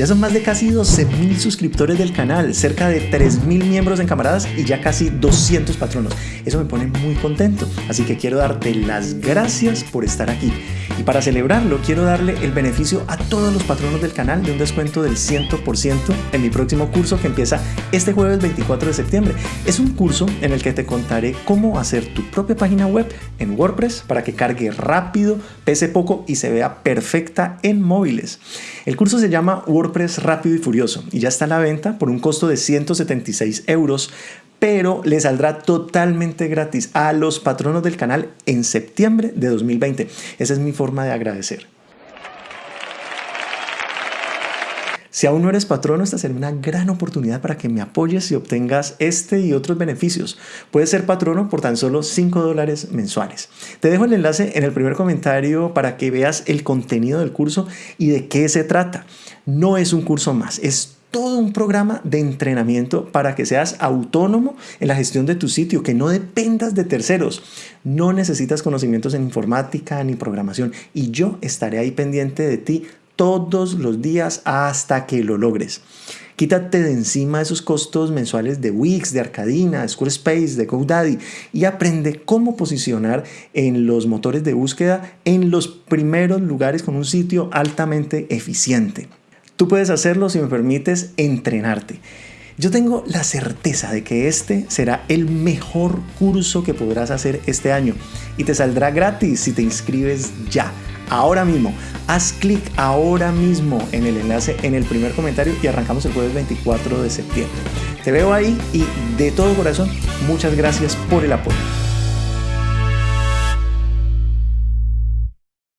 Ya son más de casi 12 mil suscriptores del canal, cerca de 3 mil miembros en camaradas y ya casi 200 patronos. Eso me pone muy contento, así que quiero darte las gracias por estar aquí. Y para celebrarlo, quiero darle el beneficio a todos los patronos del canal de un descuento del 100% en mi próximo curso que empieza este jueves 24 de septiembre. Es un curso en el que te contaré cómo hacer tu propia página web en WordPress para que cargue rápido, pese poco y se vea perfecta en móviles. El curso se llama WordPress Rápido y Furioso y ya está a la venta por un costo de 176 euros pero le saldrá totalmente gratis a los patronos del canal en septiembre de 2020. Esa es mi forma de agradecer. Si aún no eres patrono, esta será una gran oportunidad para que me apoyes y obtengas este y otros beneficios. Puedes ser patrono por tan solo 5 dólares mensuales. Te dejo el enlace en el primer comentario para que veas el contenido del curso y de qué se trata. No es un curso más, es todo un programa de entrenamiento para que seas autónomo en la gestión de tu sitio, que no dependas de terceros. No necesitas conocimientos en informática ni programación y yo estaré ahí pendiente de ti todos los días hasta que lo logres. Quítate de encima esos costos mensuales de Wix, de Arcadina, de Squarespace, de GoDaddy y aprende cómo posicionar en los motores de búsqueda en los primeros lugares con un sitio altamente eficiente. Tú puedes hacerlo si me permites entrenarte. Yo tengo la certeza de que este será el mejor curso que podrás hacer este año y te saldrá gratis si te inscribes ya, ahora mismo. Haz clic ahora mismo en el enlace en el primer comentario y arrancamos el jueves 24 de septiembre. Te veo ahí y de todo corazón, muchas gracias por el apoyo.